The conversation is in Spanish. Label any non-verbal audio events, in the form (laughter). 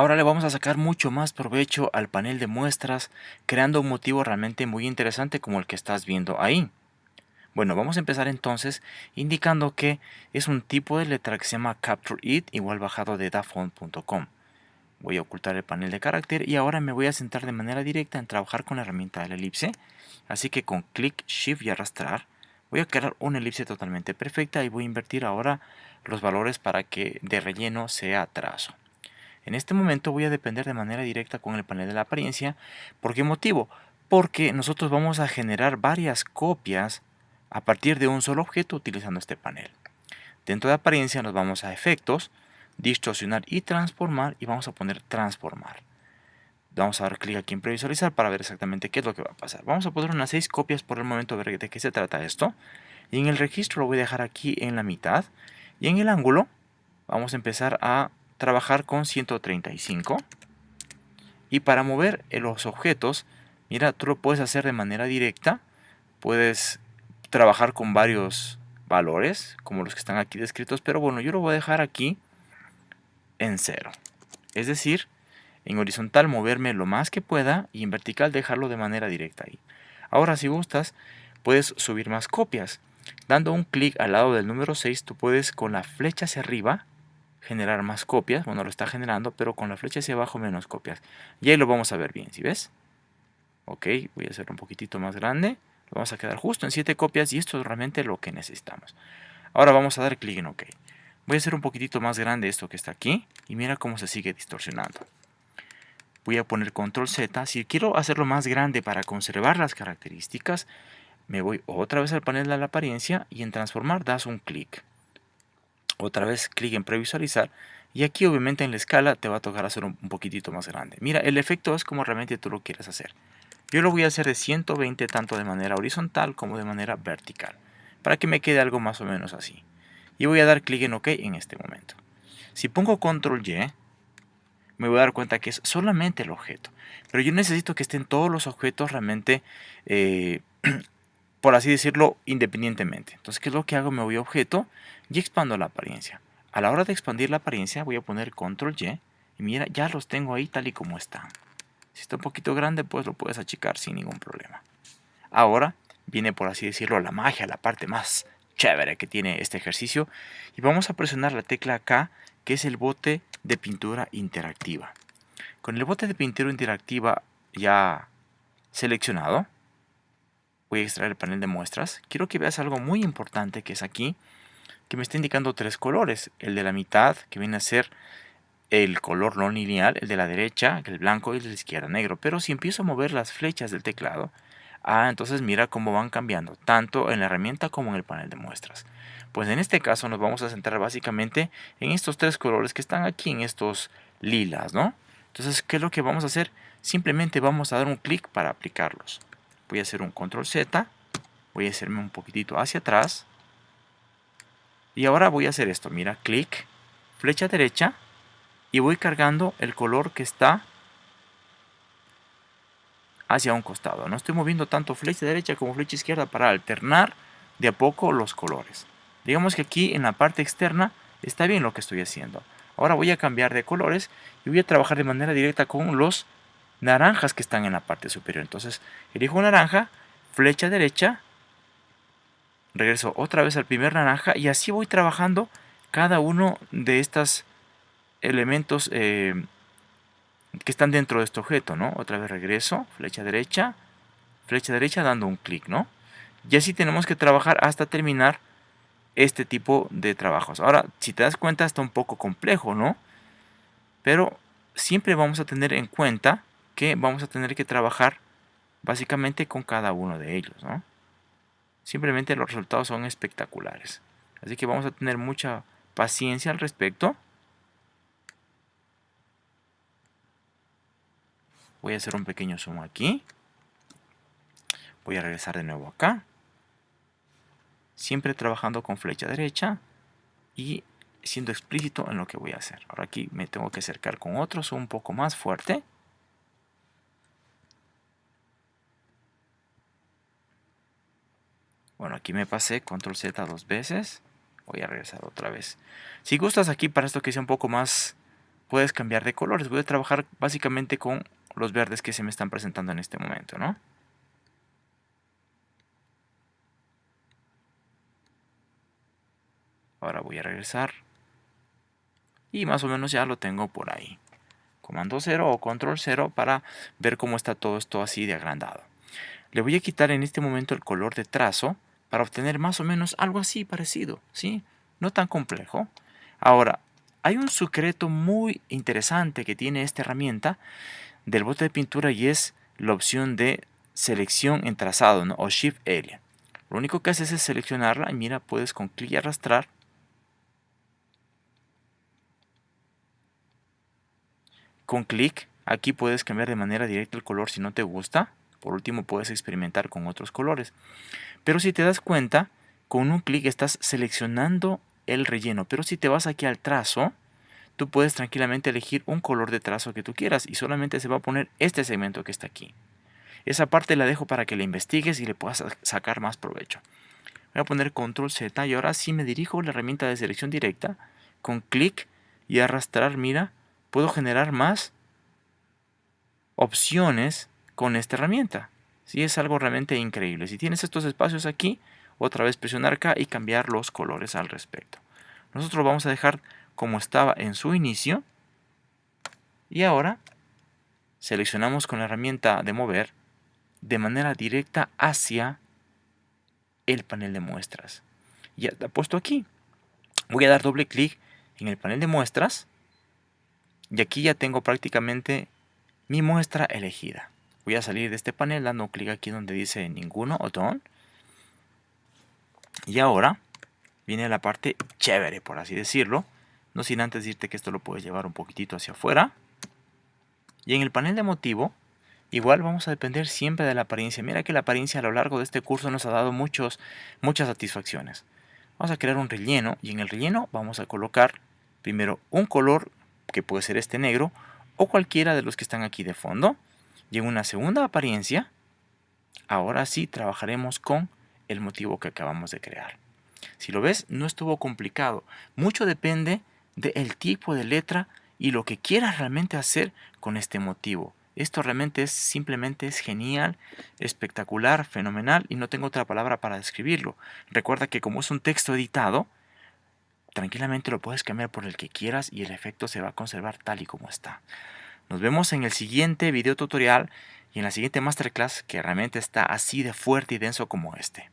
Ahora le vamos a sacar mucho más provecho al panel de muestras, creando un motivo realmente muy interesante como el que estás viendo ahí. Bueno, vamos a empezar entonces indicando que es un tipo de letra que se llama Capture It, igual bajado de dafont.com. Voy a ocultar el panel de carácter y ahora me voy a centrar de manera directa en trabajar con la herramienta de elipse. Así que con clic, shift y arrastrar, voy a crear una elipse totalmente perfecta y voy a invertir ahora los valores para que de relleno sea trazo. En este momento voy a depender de manera directa con el panel de la apariencia. ¿Por qué motivo? Porque nosotros vamos a generar varias copias a partir de un solo objeto utilizando este panel. Dentro de apariencia nos vamos a efectos, distorsionar y transformar y vamos a poner transformar. Vamos a dar clic aquí en previsualizar para ver exactamente qué es lo que va a pasar. Vamos a poner unas 6 copias por el momento, a ver de qué se trata esto. Y en el registro lo voy a dejar aquí en la mitad. Y en el ángulo vamos a empezar a trabajar con 135. Y para mover los objetos, mira, tú lo puedes hacer de manera directa. Puedes trabajar con varios valores, como los que están aquí descritos. Pero bueno, yo lo voy a dejar aquí en cero. Es decir, en horizontal moverme lo más que pueda y en vertical dejarlo de manera directa ahí. Ahora si gustas, puedes subir más copias. Dando un clic al lado del número 6, tú puedes con la flecha hacia arriba generar más copias. Bueno, lo está generando, pero con la flecha hacia abajo menos copias. Y ahí lo vamos a ver bien, ¿sí ves? Ok, voy a hacerlo un poquitito más grande. Lo vamos a quedar justo en 7 copias y esto es realmente lo que necesitamos. Ahora vamos a dar clic en OK. Voy a hacer un poquitito más grande esto que está aquí y mira cómo se sigue distorsionando. Voy a poner control Z. Si quiero hacerlo más grande para conservar las características, me voy otra vez al panel de la apariencia y en transformar das un clic. Otra vez clic en previsualizar y aquí obviamente en la escala te va a tocar hacer un poquitito más grande. Mira, el efecto es como realmente tú lo quieres hacer. Yo lo voy a hacer de 120 tanto de manera horizontal como de manera vertical, para que me quede algo más o menos así y voy a dar clic en OK en este momento. Si pongo control Y, me voy a dar cuenta que es solamente el objeto. Pero yo necesito que estén todos los objetos realmente, eh, (clears throat) por así decirlo, independientemente. Entonces, ¿qué es lo que hago? Me voy a objeto y expando la apariencia. A la hora de expandir la apariencia voy a poner control Y y mira, ya los tengo ahí tal y como están. Si está un poquito grande, pues lo puedes achicar sin ningún problema. Ahora viene, por así decirlo, la magia, la parte más chévere que tiene este ejercicio. Y vamos a presionar la tecla K, que es el bote de pintura interactiva. Con el bote de pintura interactiva ya seleccionado, voy a extraer el panel de muestras. Quiero que veas algo muy importante que es aquí, que me está indicando tres colores. El de la mitad, que viene a ser el color no lineal, el de la derecha, el blanco y el de la izquierda negro. Pero si empiezo a mover las flechas del teclado, Ah, entonces mira cómo van cambiando, tanto en la herramienta como en el panel de muestras. Pues en este caso nos vamos a centrar básicamente en estos tres colores que están aquí, en estos lilas, ¿no? Entonces, ¿qué es lo que vamos a hacer? Simplemente vamos a dar un clic para aplicarlos. Voy a hacer un control Z, voy a hacerme un poquitito hacia atrás. Y ahora voy a hacer esto, mira, clic, flecha derecha, y voy cargando el color que está hacia un costado. No estoy moviendo tanto flecha derecha como flecha izquierda para alternar de a poco los colores. Digamos que aquí en la parte externa está bien lo que estoy haciendo. Ahora voy a cambiar de colores y voy a trabajar de manera directa con los naranjas que están en la parte superior. Entonces elijo naranja, flecha derecha, regreso otra vez al primer naranja y así voy trabajando cada uno de estos elementos eh, que están dentro de este objeto, ¿no? Otra vez regreso, flecha derecha, flecha derecha dando un clic, ¿no? Y así tenemos que trabajar hasta terminar este tipo de trabajos. Ahora, si te das cuenta, está un poco complejo, ¿no? Pero siempre vamos a tener en cuenta que vamos a tener que trabajar básicamente con cada uno de ellos, ¿no? Simplemente los resultados son espectaculares. Así que vamos a tener mucha paciencia al respecto. Voy a hacer un pequeño zoom aquí. Voy a regresar de nuevo acá. Siempre trabajando con flecha derecha y siendo explícito en lo que voy a hacer. Ahora aquí me tengo que acercar con otro zoom un poco más fuerte. Bueno, aquí me pasé control Z dos veces. Voy a regresar otra vez. Si gustas aquí para esto que sea un poco más puedes cambiar de colores. Voy a trabajar básicamente con los verdes que se me están presentando en este momento, ¿no? Ahora voy a regresar. Y más o menos ya lo tengo por ahí. Comando 0 o control 0 para ver cómo está todo esto así de agrandado. Le voy a quitar en este momento el color de trazo para obtener más o menos algo así parecido, ¿sí? No tan complejo. Ahora, hay un secreto muy interesante que tiene esta herramienta del bote de pintura y es la opción de selección en trazado o Shift Area. Lo único que haces es seleccionarla y mira, puedes con clic y arrastrar con clic aquí puedes cambiar de manera directa el color si no te gusta. Por último puedes experimentar con otros colores. Pero si te das cuenta, con un clic estás seleccionando el relleno. Pero si te vas aquí al trazo, tú puedes tranquilamente elegir un color de trazo que tú quieras y solamente se va a poner este segmento que está aquí. Esa parte la dejo para que la investigues y le puedas sacar más provecho. Voy a poner control Z y ahora sí me dirijo a la herramienta de selección directa. Con clic y arrastrar, mira, puedo generar más opciones con esta herramienta. Sí, es algo realmente increíble. Si tienes estos espacios aquí, otra vez presionar acá y cambiar los colores al respecto. Nosotros vamos a dejar como estaba en su inicio. Y ahora seleccionamos con la herramienta de mover de manera directa hacia el panel de muestras. Ya está puesto aquí. Voy a dar doble clic en el panel de muestras y aquí ya tengo prácticamente mi muestra elegida. Voy a salir de este panel dando clic aquí donde dice ninguno o don. Y ahora viene la parte chévere, por así decirlo. No sin antes decirte que esto lo puedes llevar un poquitito hacia afuera. Y en el panel de motivo, igual vamos a depender siempre de la apariencia. Mira que la apariencia a lo largo de este curso nos ha dado muchos, muchas satisfacciones. Vamos a crear un relleno y en el relleno vamos a colocar primero un color que puede ser este negro, o cualquiera de los que están aquí de fondo. Y una segunda apariencia, ahora sí trabajaremos con el motivo que acabamos de crear. Si lo ves, no estuvo complicado. Mucho depende del tipo de letra y lo que quieras realmente hacer con este motivo. Esto realmente es simplemente es genial, espectacular, fenomenal y no tengo otra palabra para describirlo. Recuerda que como es un texto editado, tranquilamente lo puedes cambiar por el que quieras y el efecto se va a conservar tal y como está. Nos vemos en el siguiente video tutorial y en la siguiente masterclass que realmente está así de fuerte y denso como este.